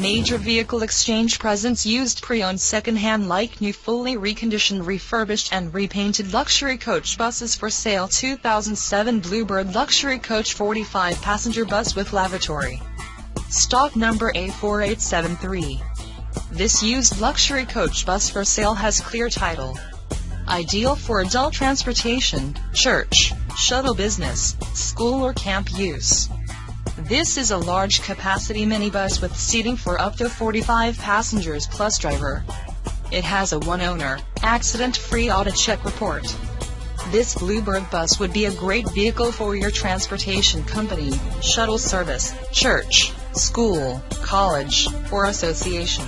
Major Vehicle Exchange presents used pre-owned second-hand like new fully reconditioned refurbished and repainted luxury coach buses for sale 2007 Bluebird Luxury Coach 45 passenger bus with lavatory. Stock number A4873. This used luxury coach bus for sale has clear title. Ideal for adult transportation, church, shuttle business, school or camp use. This is a large capacity minibus with seating for up to 45 passengers plus driver. It has a one owner, accident-free auto check report. This Bluebird bus would be a great vehicle for your transportation company, shuttle service, church, school, college, or association.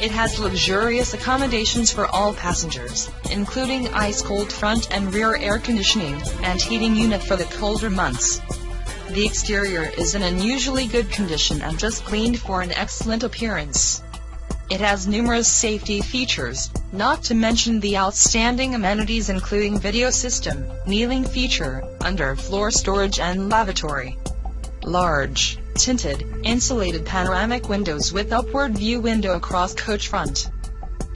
It has luxurious accommodations for all passengers, including ice-cold front and rear air conditioning, and heating unit for the colder months. The exterior is in unusually good condition and just cleaned for an excellent appearance. It has numerous safety features, not to mention the outstanding amenities including video system, kneeling feature, underfloor storage and lavatory. Large, tinted, insulated panoramic windows with upward view window across coach front.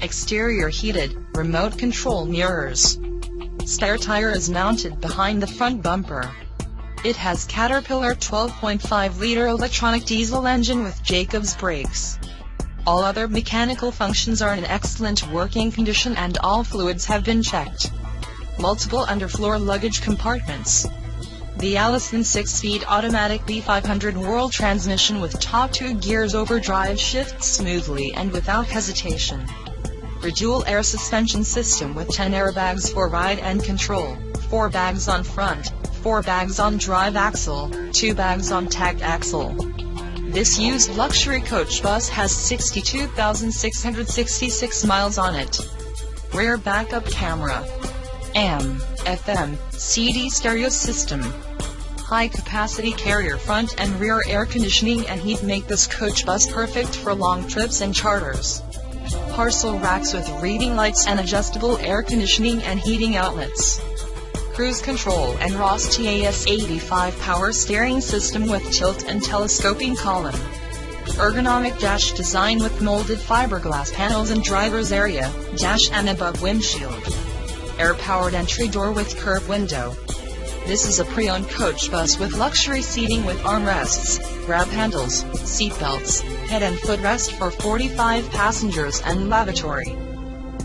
Exterior heated, remote control mirrors. Spare tire is mounted behind the front bumper. It has Caterpillar 12.5-liter electronic diesel engine with Jacobs brakes. All other mechanical functions are in excellent working condition and all fluids have been checked. Multiple underfloor luggage compartments. The Allison 6-speed automatic B500 World transmission with top two gears overdrive shifts smoothly and without hesitation. Dual air suspension system with 10 airbags for ride and control, 4 bags on front, 4 bags on drive axle, 2 bags on tag axle. This used luxury coach bus has 62,666 miles on it. Rear backup camera. AM, FM, CD stereo system. High capacity carrier front and rear air conditioning and heat make this coach bus perfect for long trips and charters. Parcel racks with reading lights and adjustable air conditioning and heating outlets cruise control and Ross TAS 85 power steering system with tilt and telescoping column. Ergonomic dash design with molded fiberglass panels and driver's area, dash and above windshield. Air-powered entry door with curved window. This is a pre-owned coach bus with luxury seating with armrests, grab handles, seat belts, head and footrest for 45 passengers and lavatory.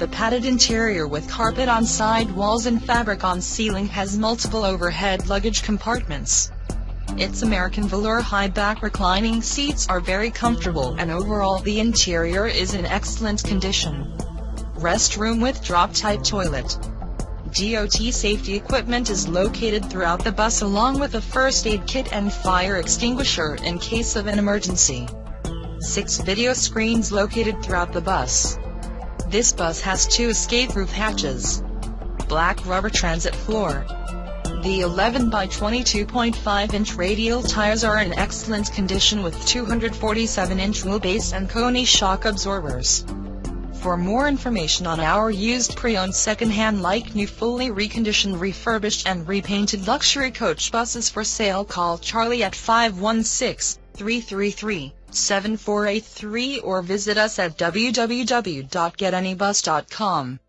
The padded interior with carpet on side walls and fabric on ceiling has multiple overhead luggage compartments. Its American velour high back reclining seats are very comfortable and overall the interior is in excellent condition. Restroom with drop-type toilet. DOT safety equipment is located throughout the bus along with a first aid kit and fire extinguisher in case of an emergency. Six video screens located throughout the bus. This bus has two escape roof hatches. Black rubber transit floor. The 11 by 22.5 inch radial tires are in excellent condition with 247 inch wheelbase and Koni shock absorbers. For more information on our used pre-owned second-hand like new fully reconditioned refurbished and repainted luxury coach buses for sale call Charlie at 516 333 7483 or visit us at www.getanybus.com.